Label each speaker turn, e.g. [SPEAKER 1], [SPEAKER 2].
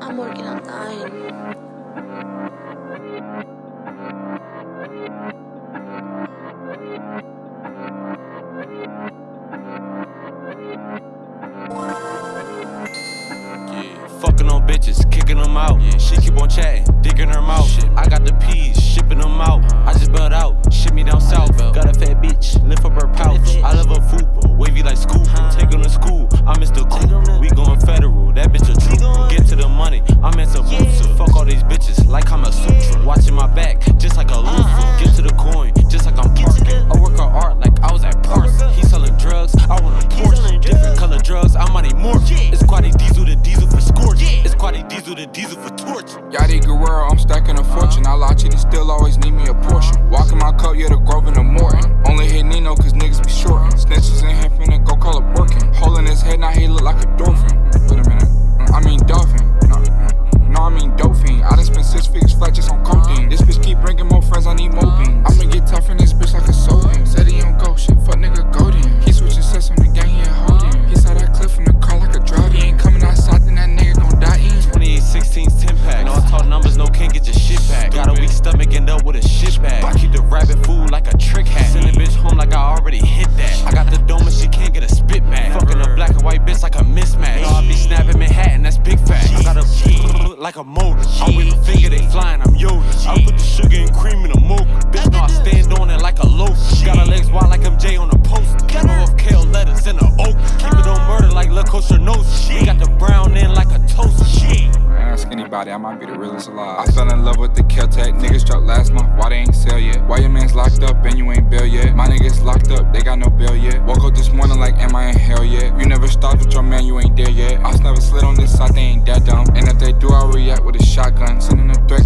[SPEAKER 1] I'm working on dying.
[SPEAKER 2] Fucking on bitches, kicking them out. Yeah, she keep on chatting, digging her mouth. I got the peas, shipping them out. I just built
[SPEAKER 3] Yachty Guerrero, I'm stacking a fortune. I lie cheating, still always need me a portion. Walking my
[SPEAKER 2] rabbit food like a trick hat. Send a bitch home like I already hit that. I got the dome and she can't get a spit back. Fucking a black and white bitch like a mismatch. I be snapping Manhattan, that's big fat. I got a like a motor. I whip a finger, they flying, I'm Yoda. I put the sugar and cream in a mocha. Bitch, know I stand on it like a loaf. Got her legs wide like I'm Jay on a poster. Row of kale lettuce in a oak. Keep it on murder like La Costa Nostra.
[SPEAKER 3] Ask anybody, I might be the realest alive. I fell in love with the Keltec. Niggas dropped last month, why they ain't sell yet? Why your man's locked up and you ain't bail yet? My niggas locked up, they got no bail yet. Woke up this morning like, am I in hell yet? You never stopped with your man, you ain't there yet. I never slid on this side, they ain't that dumb. And if they do, I'll react with a shotgun. Sending a threat.